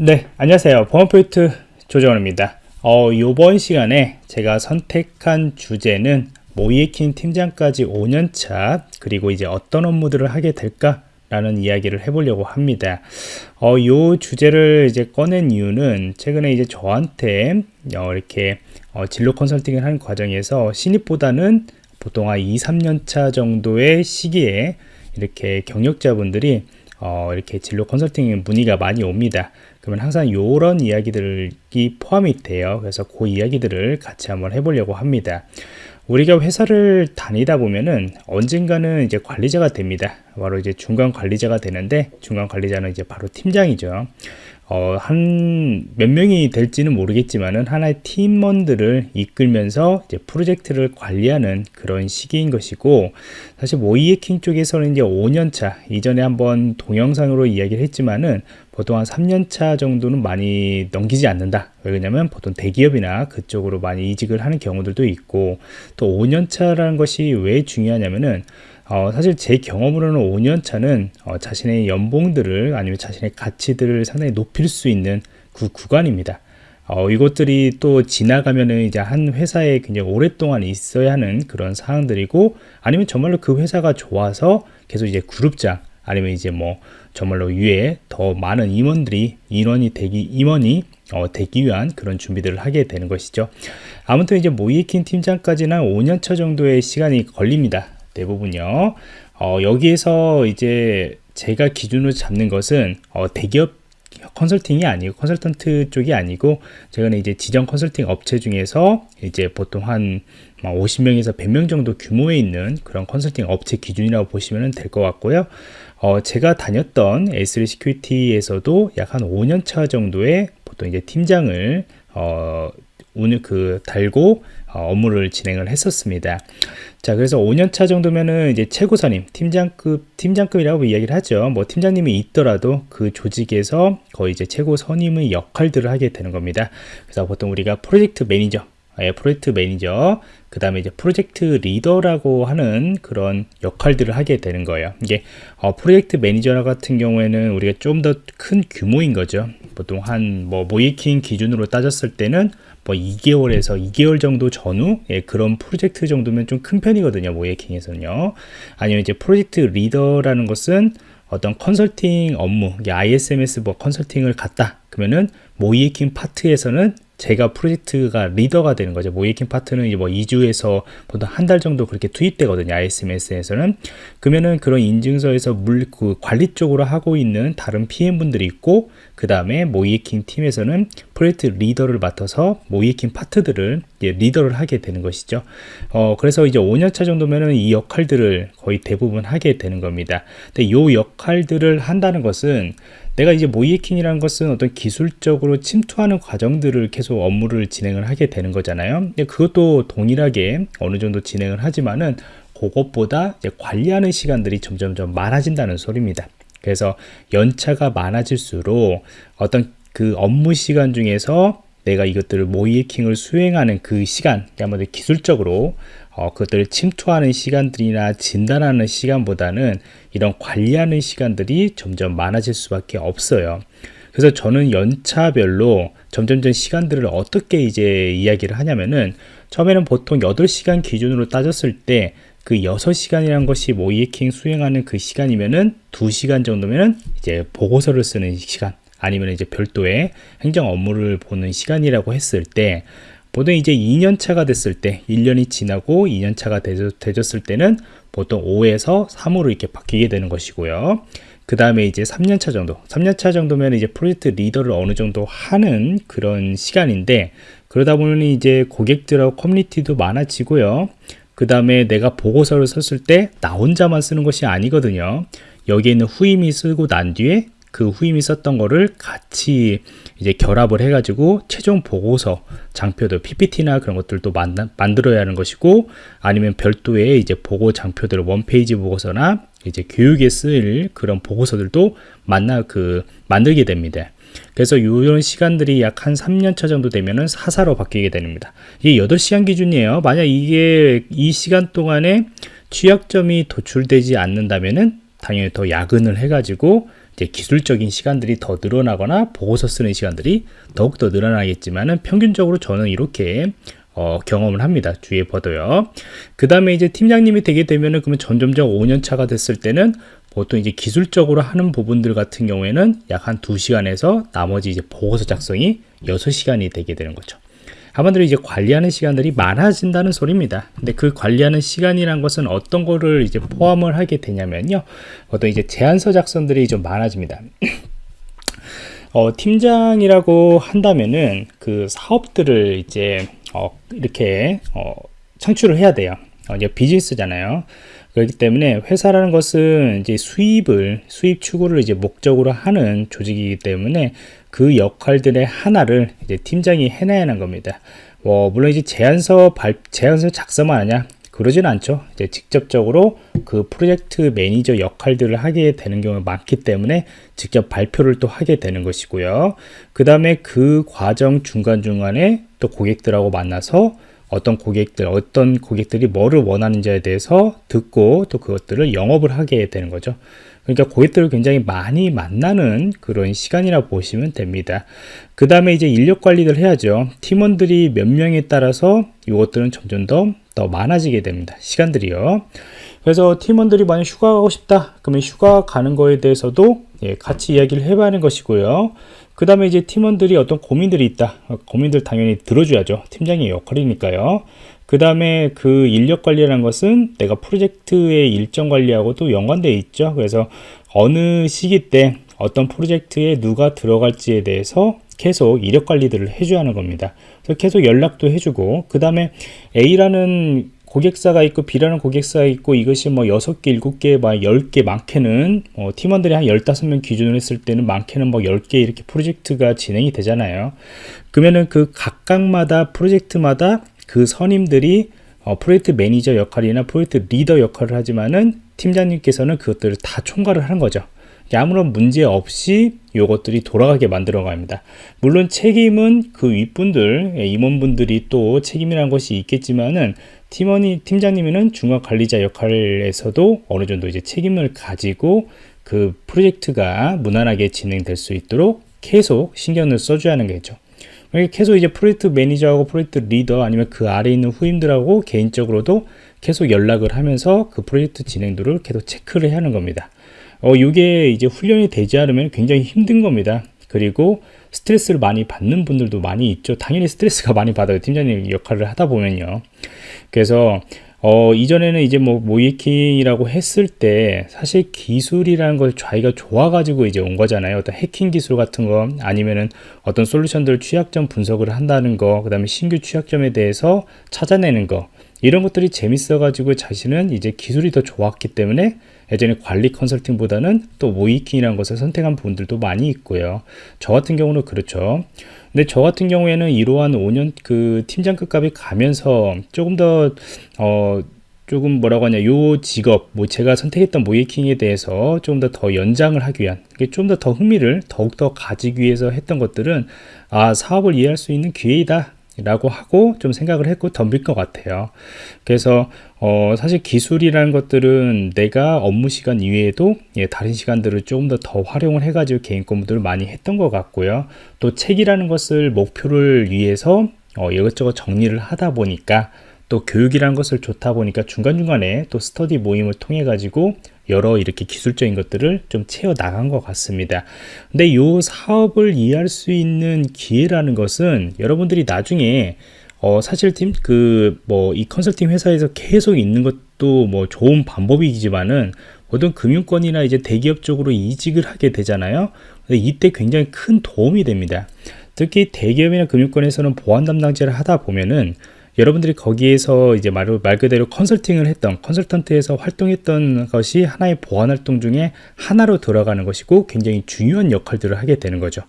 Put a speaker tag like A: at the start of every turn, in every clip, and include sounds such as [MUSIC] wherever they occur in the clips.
A: 네, 안녕하세요. 보안포인트 조정원입니다. 어, 이번 시간에 제가 선택한 주제는 모이에킨 팀장까지 5년차 그리고 이제 어떤 업무들을 하게 될까 라는 이야기를 해보려고 합니다. 어, 요 주제를 이제 꺼낸 이유는 최근에 이제 저한테 어, 이렇게 어, 진로 컨설팅을 하는 과정에서 신입보다는 보통 한 2, 3년 차 정도의 시기에 이렇게 경력자분들이 어, 이렇게 진로 컨설팅 문의가 많이 옵니다. 그러면 항상 이런 이야기들이 포함이 돼요. 그래서 그 이야기들을 같이 한번 해보려고 합니다. 우리가 회사를 다니다 보면은 언젠가는 이제 관리자가 됩니다. 바로 이제 중간 관리자가 되는데 중간 관리자는 이제 바로 팀장이죠. 어, 한 몇 명이 될지는 모르겠지만은 하나의 팀원들을 이끌면서 이제 프로젝트를 관리하는 그런 시기인 것이고 사실 모이에킹 쪽에서는 이제 5년차 이전에 한번 동영상으로 이야기를 했지만은 보통 한 3년차 정도는 많이 넘기지 않는다 왜냐면 보통 대기업이나 그쪽으로 많이 이직을 하는 경우들도 있고 또 5년차라는 것이 왜 중요하냐면은 어, 사실 제 경험으로는 5년차는 어, 자신의 연봉들을 아니면 자신의 가치들을 상당히 높일 수 있는 그 구간입니다. 어, 이것들이 또 지나가면은 이제 한 회사에 굉장히 오랫동안 있어야 하는 그런 사항들이고 아니면 정말로 그 회사가 좋아서 계속 이제 그룹장 아니면 이제 뭐 정말로 위에 더 많은 임원들이 인원이 되기 임원이 어, 되기 위한 그런 준비들을 하게 되는 것이죠. 아무튼 이제 모이킹 팀장까지는 5년차 정도의 시간이 걸립니다. 대부분요. 어, 여기에서 이제 제가 기준으로 잡는 것은 어, 대기업 컨설팅이 아니고 컨설턴트 쪽이 아니고 제가는 이제 지정 컨설팅 업체 중에서 이제 보통 한 50명에서 100명 정도 규모에 있는 그런 컨설팅 업체 기준이라고 보시면 될 것 같고요. 어, 제가 다녔던 S3 시큐리티에서도 약 한 5년 차 정도의 보통 이제 팀장을 어, 오늘 그 달고 어, 업무를 진행을 했었습니다. 자, 그래서 5년 차 정도면은 이제 최고선임, 팀장급, 팀장급이라고 이야기를 하죠. 뭐 팀장님이 있더라도 그 조직에서 거의 이제 최고 선임의 역할들을 하게 되는 겁니다. 그래서 보통 우리가 프로젝트 매니저, 예, 프로젝트 매니저, 그 다음에 이제 프로젝트 리더라고 하는 그런 역할들을 하게 되는 거예요. 이게 어, 프로젝트 매니저 같은 경우에는 우리가 좀 더 큰 규모인 거죠. 보통 한 뭐 모의해킹 기준으로 따졌을 때는 뭐 2개월에서 2개월 정도 전후 예, 그런 프로젝트 정도면 좀 큰 편이거든요. 모의해킹에서는요. 아니면 이제 프로젝트 리더라는 것은 어떤 컨설팅 업무, ISMS 뭐 컨설팅을 갔다. 그러면은 모의해킹 파트에서는 제가 프로젝트가 리더가 되는 거죠. 모의해킹 파트는 이제 뭐 2주에서 보통 한 달 정도 그렇게 투입되거든요. ISMS에서는. 그러면은 그런 인증서에서 물, 그 관리 쪽으로 하고 있는 다른 PM분들이 있고, 그 다음에 모이킹 팀에서는 프로젝트 리더를 맡아서 모이킹 파트들을 리더를 하게 되는 것이죠. 어, 그래서 이제 5년차 정도면은 이 역할들을 거의 대부분 하게 되는 겁니다. 근데 이 역할들을 한다는 것은 내가 이제 모이해킹이라는 것은 어떤 기술적으로 침투하는 과정들을 계속 업무를 진행을 하게 되는 거잖아요. 근데 그것도 동일하게 어느 정도 진행을 하지만은 그것보다 관리하는 시간들이 점점점 많아진다는 소리입니다. 그래서 연차가 많아질수록 어떤 그 업무 시간 중에서 내가 이것들을 모이해킹을 수행하는 그 시간, 아무래도 기술적으로 어, 그것들을 침투하는 시간들이나 진단하는 시간보다는 이런 관리하는 시간들이 점점 많아질 수밖에 없어요. 그래서 저는 연차별로 점점점 시간들을 어떻게 이제 이야기를 하냐면은 처음에는 보통 8시간 기준으로 따졌을 때 그 6시간이라는 것이 모이에킹 수행하는 그 시간이면은 2시간 정도면은 이제 보고서를 쓰는 시간 아니면 이제 별도의 행정 업무를 보는 시간이라고 했을 때 보통 이제 2년 차가 됐을 때 1년이 지나고 2년 차가 되졌을 때는 보통 5에서 3으로 이렇게 바뀌게 되는 것이고요. 그 다음에 이제 3년 차 정도, 3년 차 정도면 이제 프로젝트 리더를 어느 정도 하는 그런 시간인데 그러다 보니 이제 고객들하고 커뮤니티도 많아지고요. 그 다음에 내가 보고서를 썼을 때 나 혼자만 쓰는 것이 아니거든요. 여기에 있는 후임이 쓰고 난 뒤에 그 후임이 썼던 거를 같이 이제 결합을 해가지고 최종 보고서 장표들 PPT나 그런 것들도 만나, 만들어야 하는 것이고 아니면 별도의 이제 보고 장표들 원페이지 보고서나 이제 교육에 쓰일 그런 보고서들도 만나 그 만들게 됩니다. 그래서 이런 시간들이 약 한 3년차 정도 되면은 사사로 바뀌게 됩니다. 이게 8시간 기준이에요. 만약 이게 이 시간 동안에 취약점이 도출되지 않는다면은 당연히 더 야근을 해가지고 이제 기술적인 시간들이 더 늘어나거나 보고서 쓰는 시간들이 더욱더 늘어나겠지만은 평균적으로 저는 이렇게 어, 경험을 합니다. 주위에 봐도요. 그 다음에 이제 팀장님이 되게 되면은 그러면 점점점 5년 차가 됐을 때는 보통 이제 기술적으로 하는 부분들 같은 경우에는 약한 2시간에서 나머지 이제 보고서 작성이 6시간이 되게 되는 거죠. 한마디로 이제 관리하는 시간들이 많아진다는 소리입니다. 근데 그 관리하는 시간이란 것은 어떤 거를 이제 포함을 하게 되냐면요. 어떤 이제 제안서 작성들이 좀 많아집니다. [CLEARS THROAT] 어, 팀장이라고 한다면은 그 사업들을 이제 어, 이렇게 어, 창출을 해야 돼요. 어, 이제 비즈니스잖아요. 그렇기 때문에 회사라는 것은 이제 수입을 수입 추구를 이제 목적으로 하는 조직이기 때문에 그 역할들의 하나를 이제 팀장이 해내야 하는 겁니다. 뭐 물론 이제 제안서 발 제안서 작성만 하냐 그러진 않죠. 이제 직접적으로 그 프로젝트 매니저 역할들을 하게 되는 경우가 많기 때문에 직접 발표를 또 하게 되는 것이고요. 그 다음에 그 과정 중간중간에 또 고객들하고 만나서 어떤 고객들, 어떤 고객들이 뭐를 원하는지에 대해서 듣고 또 그것들을 영업을 하게 되는 거죠. 그러니까 고객들을 굉장히 많이 만나는 그런 시간이라 보시면 됩니다. 그 다음에 이제 인력 관리를 해야죠. 팀원들이 몇 명에 따라서 이것들은 점점 더, 더 많아지게 됩니다. 시간들이요. 그래서 팀원들이 만약 휴가 가고 싶다. 그러면 휴가 가는 거에 대해서도 예, 같이 이야기를 해봐야 하는 것이고요. 그 다음에 이제 팀원들이 어떤 고민들이 있다. 고민들 당연히 들어줘야죠. 팀장의 역할이니까요. 그 다음에 그 인력 관리라는 것은 내가 프로젝트의 일정 관리하고도 연관되어 있죠. 그래서 어느 시기 때 어떤 프로젝트에 누가 들어갈지에 대해서 계속 이력 관리들을 해줘야 하는 겁니다. 그래서 계속 연락도 해주고 그 다음에 A라는 고객사가 있고 B라는 고객사가 있고 이것이 뭐 6개, 7개, 막 10개 많게는 어, 팀원들이 한 15명 기준으로 했을 때는 많게는 뭐 10개 이렇게 프로젝트가 진행이 되잖아요. 그러면은 그 각각마다 프로젝트마다 그 선임들이 어, 프로젝트 매니저 역할이나 프로젝트 리더 역할을 하지만은 팀장님께서는 그것들을 다 총괄을 하는 거죠. 아무런 문제 없이 이것들이 돌아가게 만들어 갑니다. 물론 책임은 그 윗분들, 예, 임원분들이 또 책임이라는 것이 있겠지만은 팀원이 팀장님은 중간 관리자 역할에서도 어느 정도 이제 책임을 가지고 그 프로젝트가 무난하게 진행될 수 있도록 계속 신경을 써줘야 하는 거죠. 계속 이제 프로젝트 매니저하고 프로젝트 리더 아니면 그 아래 있는 후임들하고 개인적으로도 계속 연락을 하면서 그 프로젝트 진행도를 계속 체크를 하는 겁니다. 어, 이게 이제 훈련이 되지 않으면 굉장히 힘든 겁니다. 그리고 스트레스를 많이 받는 분들도 많이 있죠. 당연히 스트레스가 많이 받아요. 팀장님 역할을 하다 보면요. 그래서 어, 이전에는 이제 뭐 모이킹이라고 했을 때 사실 기술이라는 걸 자기가 좋아가지고 이제 온 거잖아요. 어떤 해킹 기술 같은 거 아니면은 어떤 솔루션들 취약점 분석을 한다는 거, 그 다음에 신규 취약점에 대해서 찾아내는 거 이런 것들이 재밌어가지고 자신은 이제 기술이 더 좋았기 때문에 예전에 관리 컨설팅보다는 또 모이킹이라는 것을 선택한 분들도 많이 있고요. 저 같은 경우는 그렇죠. 근데 저 같은 경우에는 이러한 5년 그 팀장급 값이 가면서 조금 더, 어, 조금 뭐라고 하냐, 요 직업, 뭐 제가 선택했던 모이킹에 대해서 조금 더더 연장을 하기 위한, 좀 더 더 흥미를 더욱더 가지기 위해서 했던 것들은, 아, 사업을 이해할 수 있는 기회이다. 라고 하고 좀 생각을 했고 덤빌 것 같아요 그래서 어, 사실 기술이라는 것들은 내가 업무 시간 이외에도 예, 다른 시간들을 조금 더 더 활용을 해 가지고 개인 공부들을 많이 했던 것 같고요. 또 책이라는 것을 목표를 위해서 어, 이것저것 정리를 하다 보니까 또 교육이라는 것을 좋다 보니까 중간중간에 또 스터디 모임을 통해 가지고 여러 이렇게 기술적인 것들을 좀 채워 나간 것 같습니다. 근데 이 사업을 이해할 수 있는 기회라는 것은 여러분들이 나중에 어, 사실 팀, 그, 뭐, 이 컨설팅 회사에서 계속 있는 것도 뭐 좋은 방법이지만은 모든 금융권이나 이제 대기업 쪽으로 이직을 하게 되잖아요. 이때 굉장히 큰 도움이 됩니다. 특히 대기업이나 금융권에서는 보안 담당자를 하다 보면은 여러분들이 거기에서 이제 말, 말 그대로 컨설팅을 했던 컨설턴트에서 활동했던 것이 하나의 보안 활동 중에 하나로 들어가는 것이고 굉장히 중요한 역할들을 하게 되는 거죠.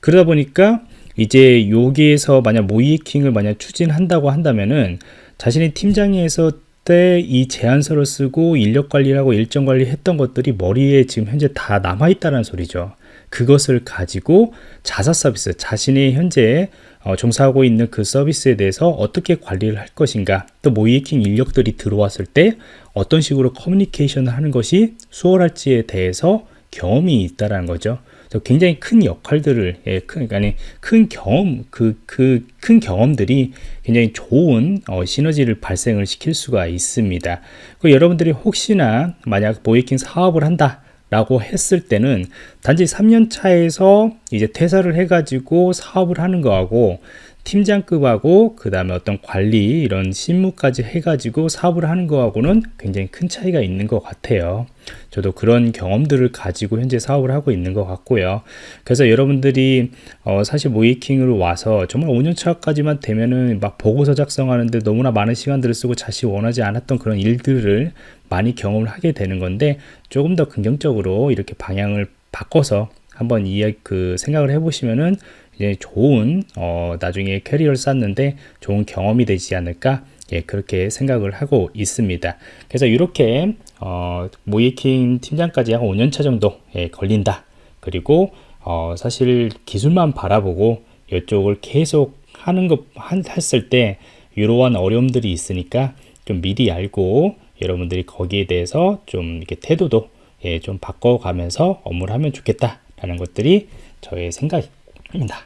A: 그러다 보니까 이제 여기에서 만약 모이킹을 만약 추진한다고 한다면은 자신이 팀장에서 때 이 제안서를 쓰고 인력 관리를 하고 일정 관리 했던 것들이 머리에 지금 현재 다 남아 있다는 소리죠. 그것을 가지고 자사 서비스, 자신이 현재 어, 종사하고 있는 그 서비스에 대해서 어떻게 관리를 할 것인가, 또 모이킹 인력들이 들어왔을 때 어떤 식으로 커뮤니케이션을 하는 것이 수월할지에 대해서 경험이 있다라는 거죠. 굉장히 큰 역할들을 예, 큰 아니 큰 경험 그 그 큰 경험들이 굉장히 좋은 어, 시너지를 발생을 시킬 수가 있습니다. 그 여러분들이 혹시나 만약 모이킹 사업을 한다. 라고 했을 때는 단지 3년 차에서 이제 퇴사를 해가지고 사업을 하는 거하고 팀장급하고 그 다음에 어떤 관리 이런 실무까지 해가지고 사업을 하는 거하고는 굉장히 큰 차이가 있는 것 같아요. 저도 그런 경험들을 가지고 현재 사업을 하고 있는 것 같고요. 그래서 여러분들이 어 사실 모이킹으로 와서 정말 5년차까지만 되면은 막 보고서 작성하는데 너무나 많은 시간들을 쓰고 자신이 원하지 않았던 그런 일들을 많이 경험을 하게 되는 건데 조금 더 긍정적으로 이렇게 방향을 바꿔서 한번 이해 그 생각을 해보시면은 이제 좋은 어, 나중에 캐리어를 쌓는데 좋은 경험이 되지 않을까 예, 그렇게 생각을 하고 있습니다. 그래서 이렇게 어, 모이킹 팀장까지 한 5년차 정도 예, 걸린다. 그리고 어, 사실 기술만 바라보고 이쪽을 계속 하는 것 했을 때 이러한 어려움들이 있으니까 좀 미리 알고 여러분들이 거기에 대해서 좀 이렇게 태도도 예, 좀 바꿔가면서 업무를 하면 좋겠다라는 것들이 저의 생각 입니다.